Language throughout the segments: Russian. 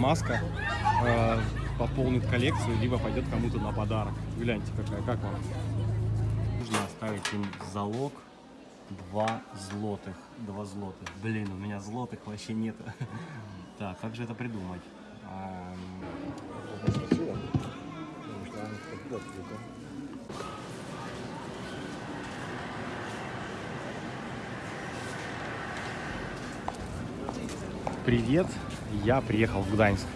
маска э, пополнит коллекцию, либо пойдет кому-то на подарок. Гляньте, какая, как вам? Нужно оставить им залог 2 злотых. 2 злотых. Блин, у меня злотых вообще нет. Так, как же это придумать? Привет, я приехал в Гданьск.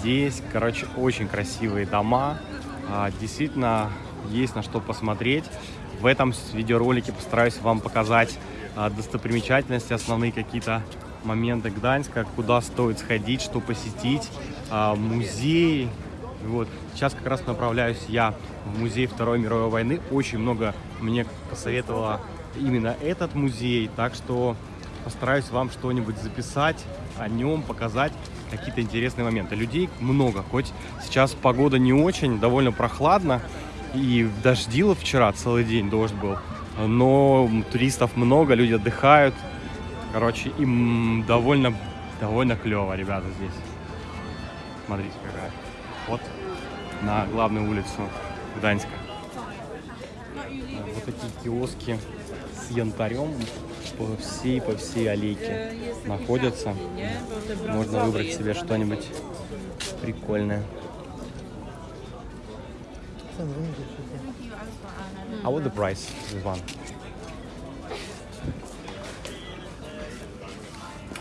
Здесь, короче, очень красивые дома. А, действительно, есть на что посмотреть. В этом видеоролике постараюсь вам показать а, достопримечательности, основные какие-то моменты Гданьска, куда стоит сходить, что посетить, а, музеи. Вот. Сейчас как раз направляюсь я в музей Второй мировой войны. Очень много мне посоветовало именно этот музей, так что постараюсь вам что-нибудь записать о нем, показать какие-то интересные моменты. Людей много, хоть сейчас погода не очень, довольно прохладно, и дождило вчера целый день, дождь был, но туристов много, люди отдыхают, короче, им довольно, довольно клево, ребята, здесь. Смотрите, какая. Вот на главную улицу Гданьска. Вот такие киоски с янтарем по всей, по всей аллейке находятся. Можно выбрать себе что-нибудь прикольное. А what the price this one?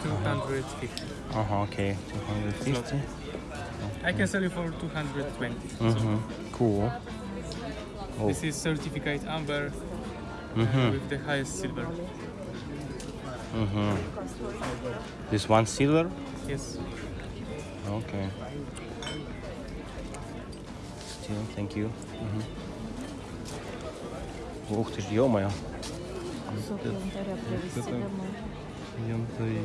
250. Ага, окей, 250. I can sell you for 220. Угу, cool. Oh. This is certificate amber uh, Mhm. with the highest silver. Угу. This one silver? Yes. Okay. Still, thank you. Мгм. Ух ты ж, ё-моё. Кусок янтаря привезти это- домой. Янтарь.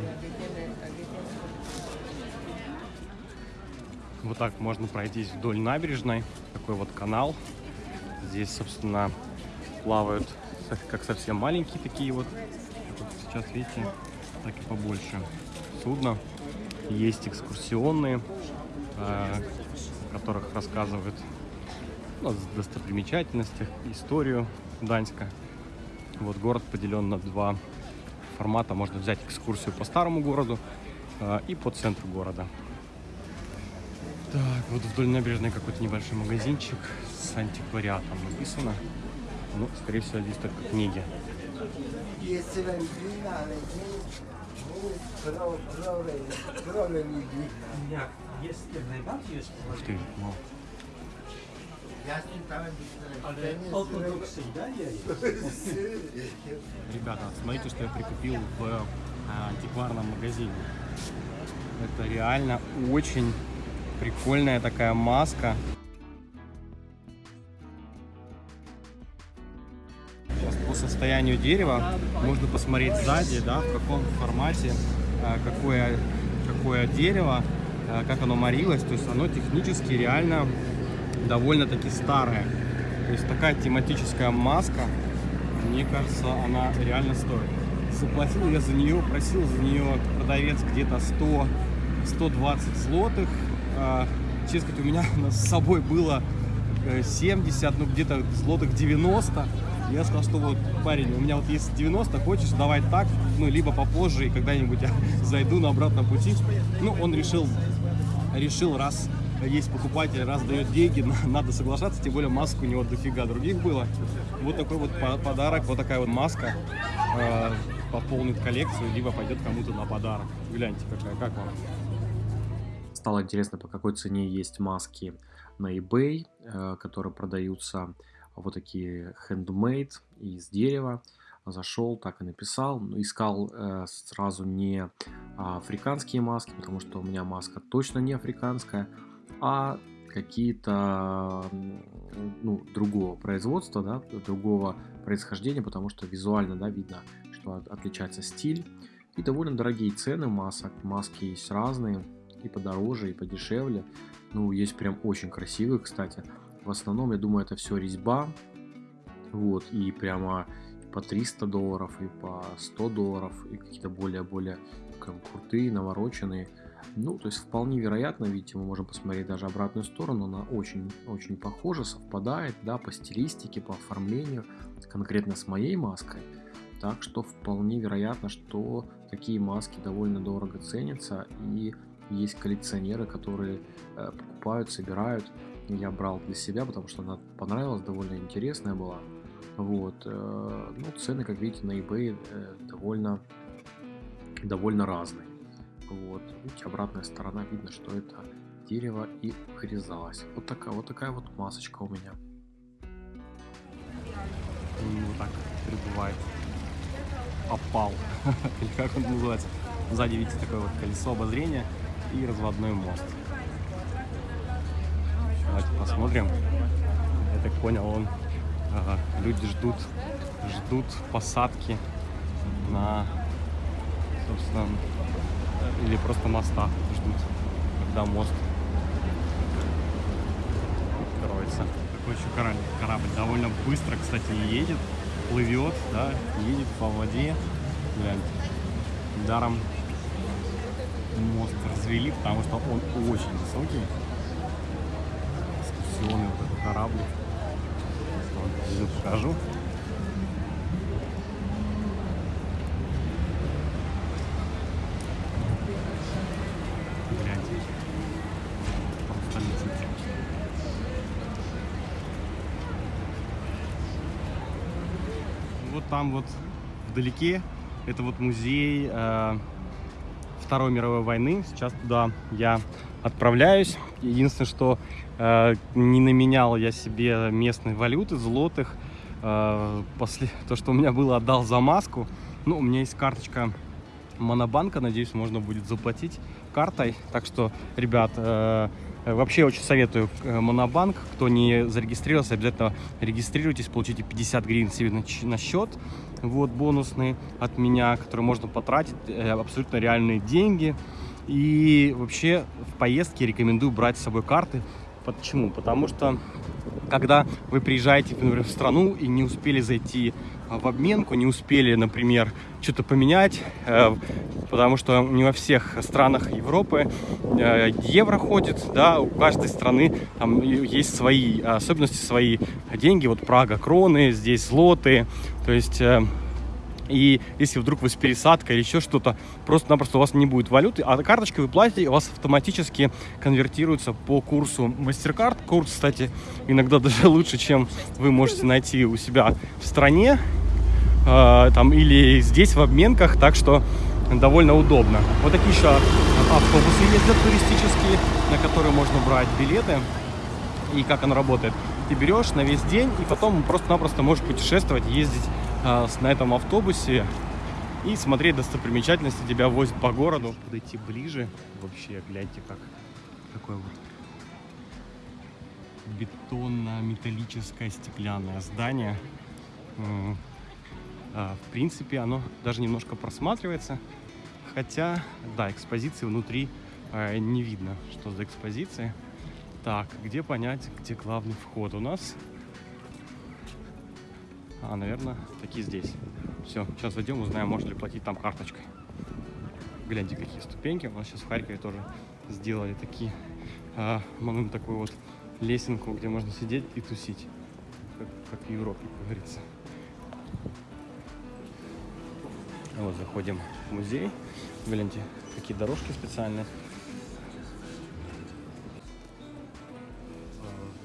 Вот так можно пройтись вдоль набережной. Такой вот канал. Здесь, собственно, плавают как совсем маленькие такие вот. Вот сейчас видите, так и побольше судна. Есть экскурсионные, э, в которых рассказывают ну, о достопримечательностях, историю Даньска. Вот город поделен на два формата. Можно взять экскурсию по старому городу э, и по центру города. Так, вот вдоль набережной какой-то небольшой магазинчик с антиквариатом написано. Ну, скорее всего, здесь только книги. Если вам длинная, проблем Ух ты, вау. Ребята, смотрите, что я прикупил в э, антикварном магазине. Это реально очень прикольная такая маска. Состоянию дерева можно посмотреть сзади, да, в каком формате, э, какое, какое дерево, э, как оно морилось. То есть оно технически реально довольно-таки старая. То есть такая тематическая маска, мне кажется, она реально стоит. Заплатил я за нее, просил за нее продавец где-то 100, 120 злотых. А, честно сказать, у меня с собой было э, 70, ну где-то злотых 90. Я сказал, что вот, парень, у меня вот есть 90, хочешь, давай так, ну, либо попозже, и когда-нибудь я зайду на обратном пути. Ну, он решил, решил, раз есть покупатель, раз дает деньги, на- надо соглашаться, тем более масок у него дофига других было. Вот такой вот по- подарок, вот такая вот маска э, пополнит коллекцию, либо пойдет кому-то на подарок. Гляньте, какая, как вам? Стало интересно, по какой цене есть маски на eBay, э, которые продаются вот такие handmade из дерева. Зашел, так и написал. Ну, Искал э, сразу не а, африканские маски, потому что у меня маска точно не африканская, а какие-то ну, другого производства, да, другого происхождения, потому что визуально да, видно, что от- отличается стиль. И довольно дорогие цены масок. Маски есть разные, и подороже, и подешевле. Ну, есть прям очень красивые, кстати. В основном, я думаю, это все резьба. Вот, и прямо по 300 долларов, и по 100 долларов, и какие-то более-более крутые, навороченные. Ну, то есть вполне вероятно, видите, мы можем посмотреть даже обратную сторону, она очень-очень похожа, совпадает, да, по стилистике, по оформлению, конкретно с моей маской. Так что вполне вероятно, что такие маски довольно дорого ценятся, и есть коллекционеры, которые э, покупают, собирают. Я брал для себя, потому что она понравилась, довольно интересная была. Вот, э, ну, цены, как видите, на eBay э, довольно, довольно разные. Вот, видите, обратная сторона, видно, что это дерево и вырезалось. Вот такая вот такая вот масочка у меня. Вот так прибывает опал, или как он называется. Сзади видите такое вот колесо обозрения и разводной мост. Давайте посмотрим. Я так понял, он ага, люди ждут, ждут посадки на, собственно, или просто моста ждут, когда мост откроется. Такой еще корабль, корабль довольно быстро, кстати, едет, плывет, да, едет по воде. Гляньте. Даром мост развели, потому что он очень высокий. Экскурсионный вот этот корабль. Вот, покажу. Вот там вот вдалеке это вот музей э, Второй мировой войны. Сейчас туда я отправляюсь. Единственное, что э, не наменял я себе местной валюты, злотых. Э, после то, что у меня было, отдал за маску. Ну, у меня есть карточка Монобанка. Надеюсь, можно будет заплатить картой. Так что, ребят, э, вообще очень советую э, Монобанк. Кто не зарегистрировался, обязательно регистрируйтесь, получите 50 гривен себе на, на счет. Вот бонусный от меня, который можно потратить. Э, абсолютно реальные деньги. И вообще в поездке рекомендую брать с собой карты. Почему? Потому что когда вы приезжаете, например, в страну и не успели зайти в обменку, не успели, например, что-то поменять, э, потому что не во всех странах Европы э, евро ходит, да, у каждой страны там есть свои особенности, свои деньги, вот Прага кроны, здесь злоты, то есть э, и если вдруг вы с пересадкой или еще что-то, просто-напросто у вас не будет валюты, а карточкой вы платите, у вас автоматически конвертируется по курсу MasterCard. Курс, кстати, иногда даже лучше, чем вы можете найти у себя в стране, э, там, или здесь в обменках, так что довольно удобно. Вот такие еще автобусы ездят туристические, на которые можно брать билеты. И как оно работает? Ты берешь на весь день, и потом просто-напросто можешь путешествовать, ездить а, на этом автобусе и смотреть достопримечательности, тебя возят по городу. Подойти ближе, вообще гляньте, как такое вот бетонно-металлическое стеклянное здание. А, в принципе, оно даже немножко просматривается, хотя, да, экспозиции внутри а, не видно, что за экспозиция. Так, где понять, где главный вход у нас? А, наверное, такие здесь. Все, сейчас зайдем, узнаем, можно ли платить там карточкой. Гляньте, какие ступеньки. У нас сейчас в Харькове тоже сделали такие, а, ну, такую вот лесенку, где можно сидеть и тусить. Как, как в Европе, как говорится. Вот заходим в музей. Гляньте, какие дорожки специальные.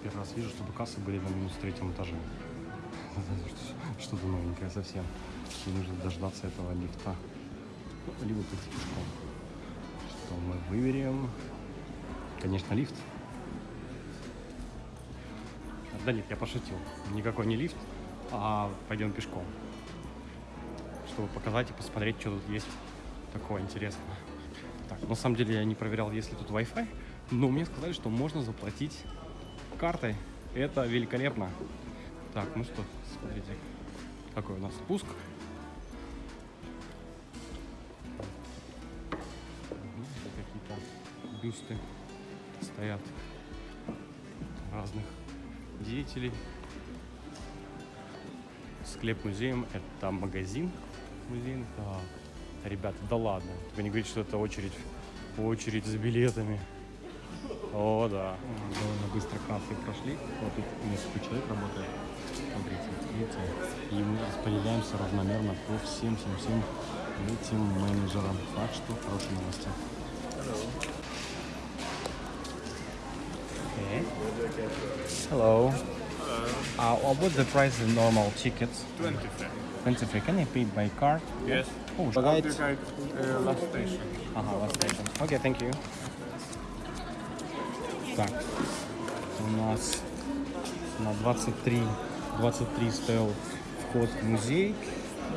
Первый раз вижу, чтобы кассы были на минус третьем этаже. Что-то новенькое совсем. Не нужно дождаться этого лифта. Ну, либо пойти пешком. Что мы выберем? Конечно, лифт. Да нет, я пошутил. Никакой не лифт, а пойдем пешком. Чтобы показать и посмотреть, что тут есть такого интересного. Так, на самом деле я не проверял, есть ли тут Wi-Fi, но мне сказали, что можно заплатить картой. Это великолепно. Так, ну что, смотрите, какой у нас спуск. Какие-то бюсты стоят разных деятелей. Склеп музеем это магазин музей. Так, ребята, да ладно. Вы не говорите, что это очередь очередь за билетами. О, да. Довольно быстро кассы прошли. Вот тут несколько человек работает. Смотрите, видите? И мы распределяемся равномерно по всем, всем, всем этим менеджерам. Так что хорошие новости. Okay. Hello. Uh, what's the price of normal tickets? 25. 23. Can I pay by card? Yes. Oh, Right. right. Uh, last station. Ага, last station. Окей, thank you. Так, у нас на 23, 23 стоял вход в музей.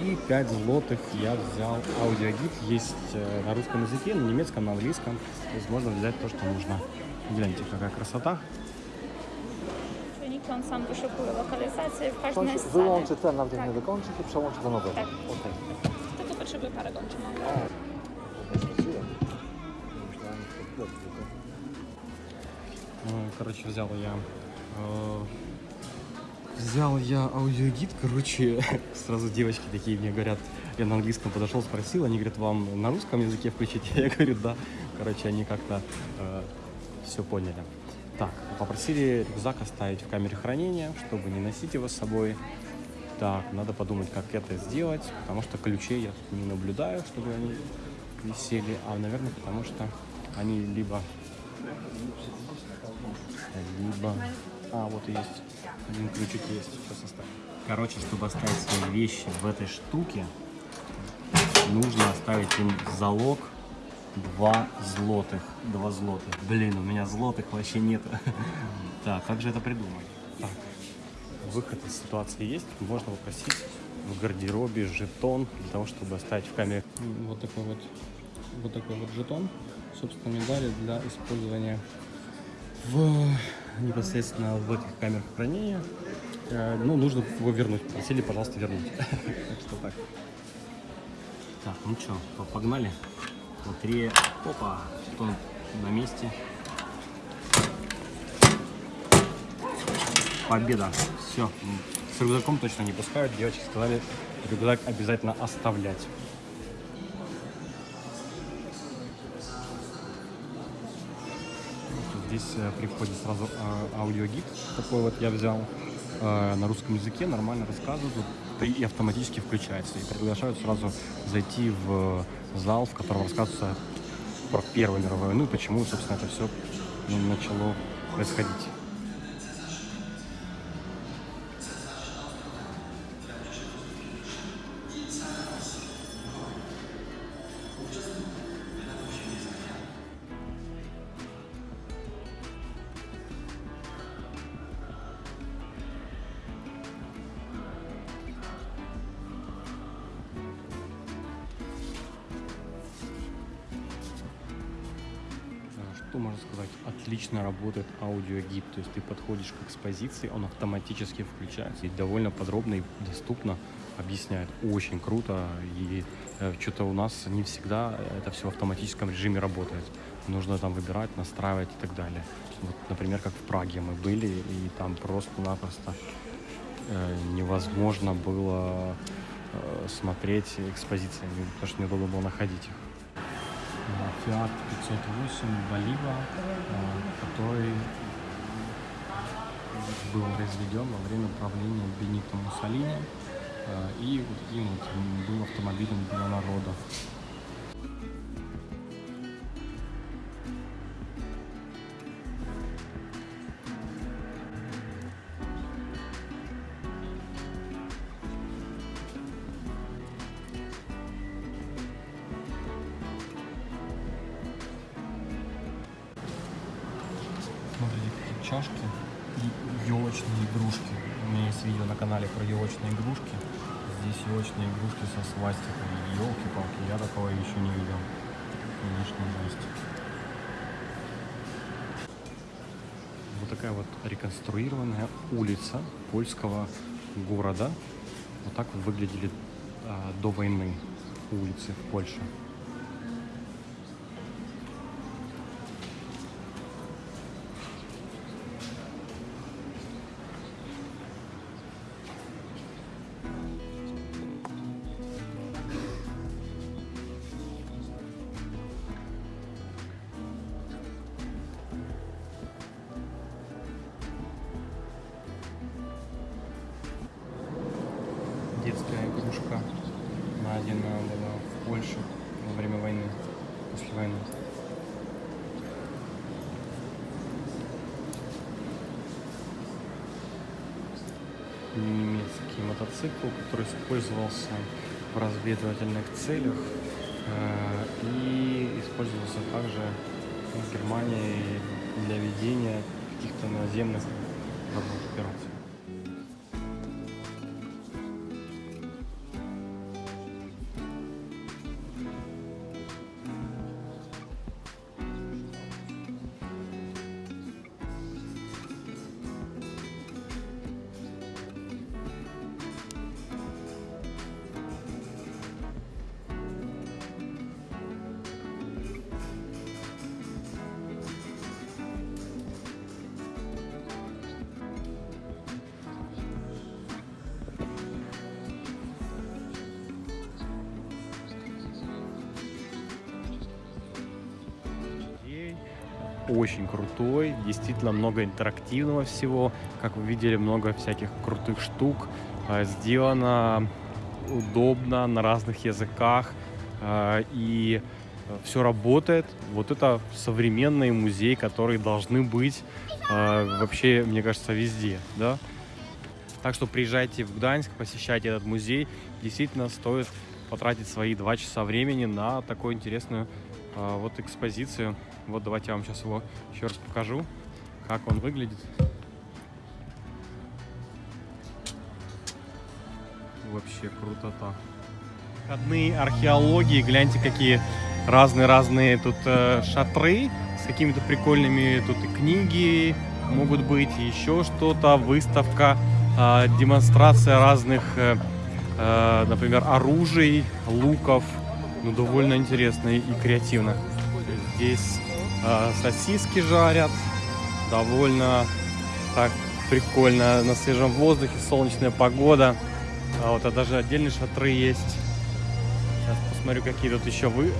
И 5 злотых я взял аудиогид. Есть э, на русском языке, на немецком, на английском. То есть можно взять то, что нужно. Гляньте, какая красота. On sam wyszukuje lokalizację w każdej scenie. wyłączy ten, nawet Tak. nie dokończy, to przełączy do nowego. Tak. Okej. Tylko potrzebuje parę godzin. Короче, взял я... э, Взял я аудиогид, короче, сразу девочки такие мне говорят, я на английском подошел, спросил, они говорят, вам на русском языке включить? Я говорю, да. Короче, они как-то все поняли. Так, попросили рюкзак оставить в камере хранения, чтобы не носить его с собой. Так, надо подумать, как это сделать, потому что ключей я не наблюдаю, чтобы они висели, а, наверное, потому что они либо либо... А, вот и есть. Один ключик есть. Сейчас оставим. Короче, чтобы оставить свои вещи в этой штуке, нужно оставить им залог 2 злотых. 2 злотых. Блин, у меня злотых вообще нет. Так, как же это придумать? Так, выход из ситуации есть. Можно попросить в гардеробе жетон для того, чтобы оставить в камере. Вот такой вот, вот такой вот жетон. Собственно, медали для использования в непосредственно в этих камерах хранения. Э, Ну, нужно его вернуть. Просили, пожалуйста, вернуть. Так что так. Так, ну что, погнали. Лотерея. Опа, жетон на месте. Победа. Все. С рюкзаком точно не пускают. Девочки сказали, рюкзак обязательно оставлять. Здесь э, при входе сразу э, аудиогид такой вот я взял э, на русском языке, нормально рассказывают и автоматически включается. И приглашают сразу зайти в зал, в котором рассказывается про Первую мировую войну и почему, собственно, это все начало происходить. Что можно сказать? Отлично работает аудиогид. То есть ты подходишь к экспозиции, он автоматически включается и довольно подробно и доступно объясняет. Очень круто. И э, что-то у нас не всегда это все в автоматическом режиме работает. Нужно там выбирать, настраивать и так далее. Вот, например, как в Праге мы были, и там просто-напросто э, невозможно было э, смотреть экспозиции, потому что неудобно было находить их. Фиат 508 Болива, э, который был произведен во время правления Бенито Муссолини э, и вот таким вот был автомобилем для народа. Елочные игрушки со свастикой. Елки-палки, я такого еще не видел. Конечно, жесть. Вот такая вот реконструированная улица польского города. Вот так вот выглядели а, до войны улицы в Польше. детская игрушка. Найдена была э, в Польше во время войны, после войны. немецкий мотоцикл, который использовался в разведывательных целях э, и использовался также в Германии для ведения каких-то наземных работ операций. Очень крутой, действительно много интерактивного всего. Как вы видели, много всяких крутых штук. А, Сделано удобно на разных языках. а, И все работает. Вот это современный музей, которые должны быть а, вообще, мне кажется, везде. Да? Так что приезжайте в Гданьск, посещайте этот музей. Действительно стоит потратить свои два часа времени на такую интересную вот экспозицию. Вот давайте я вам сейчас его еще раз покажу, как он выглядит. Вообще крутота. Входные археологии, гляньте, какие разные-разные тут э, шатры с какими-то прикольными тут и книги могут быть, еще что-то, выставка, э, демонстрация разных, э, э, например, оружий, луков. Ну, довольно интересно и креативно. Здесь сосиски жарят, довольно так прикольно, на свежем воздухе, солнечная погода. А вот а даже отдельные шатры есть. Сейчас посмотрю, какие тут еще вы.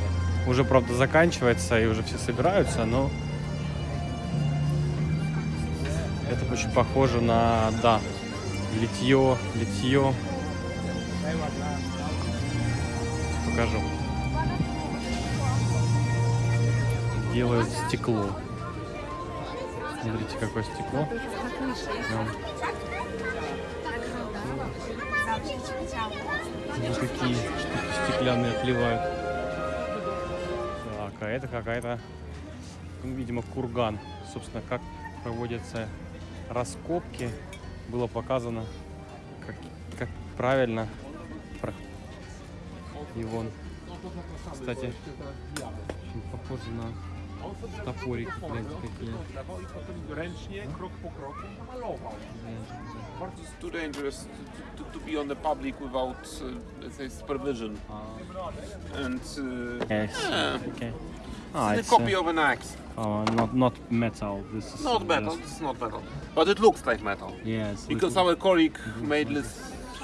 Уже, правда, заканчивается и уже все собираются, но это очень похоже на, да, литье, литье. Покажу. Делают стекло. Смотрите, какое стекло. Вот такие штуки стеклянные отливают. Так, а это какая-то, ну, видимо, курган. Собственно, как проводятся раскопки, было показано, как, как правильно. вон, кстати, очень похоже на топорики, гляньте, какие. ręcznie, krok po kroku malował. Bardzo it's too dangerous to, to, to be on the public without, uh, let's say, supervision. And uh, Yes. yeah, Okay. it's Ah, a it's copy uh, of an axe. uh, not not metal. This is Not metal, just- it's not metal. But it looks like metal. Yes. Because little- our colleague made this,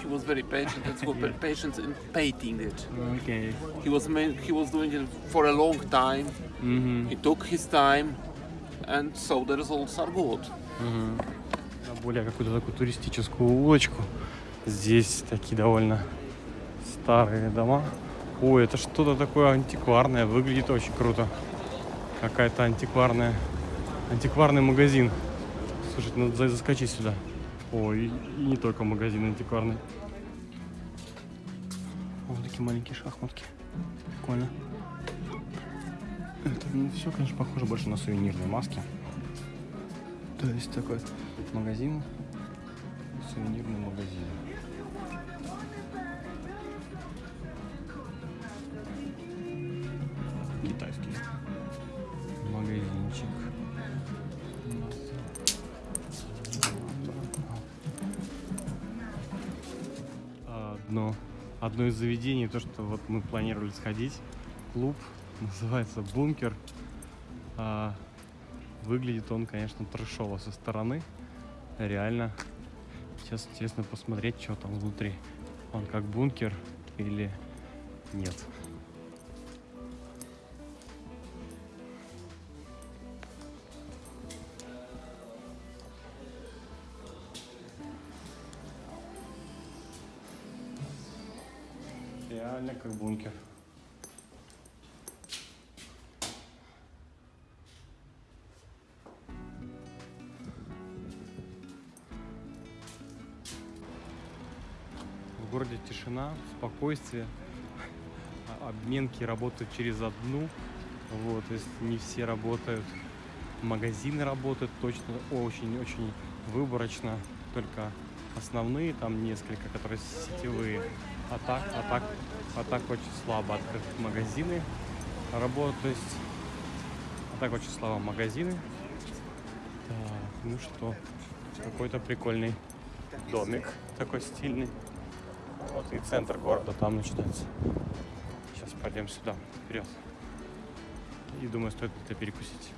he was very patient and so very patient in painting it. Okay. He was ma- he was doing it for a long time. Мгм. He took his time, and so the results are good. На более какую-то такую туристическую улочку. Здесь такие довольно старые дома. Ой, это что-то такое антикварное. Выглядит очень круто. Какая-то антикварная, антикварный магазин. Слушайте, надо за- заскочить сюда. Ой, и не только магазин антикварный. Вот такие маленькие шахматки. Прикольно. Это все, конечно, похоже больше на сувенирные маски. То есть такой магазин, сувенирный магазин. Одно из заведений, то, что вот мы планировали сходить, клуб, называется «Бункер». А, Выглядит он, конечно, трешово со стороны. Реально. Сейчас интересно посмотреть, что там внутри. Он как бункер или нет. как бункер. В городе тишина, спокойствие, обменки работают через одну, вот, то есть не все работают. Магазины работают точно, очень-очень выборочно, только основные, там несколько, которые сетевые. А так, а так, а так очень слабо открыты магазины работают. То есть, а так очень слабо магазины. Так, ну что, какой-то прикольный домик такой стильный. Вот и центр города там начинается. Сейчас пойдем сюда, вперед. И думаю, стоит это перекусить.